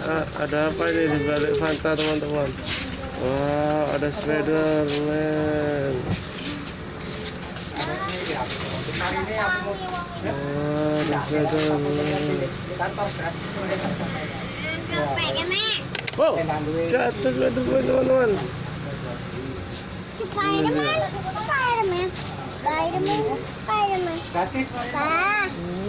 Ah, ada apa ini di balik Fanta teman-teman? Wow, ada Spiderman. Ada Spiderman. Wow, jatuh Spiderman teman-teman. Spiderman, Spiderman, Bà.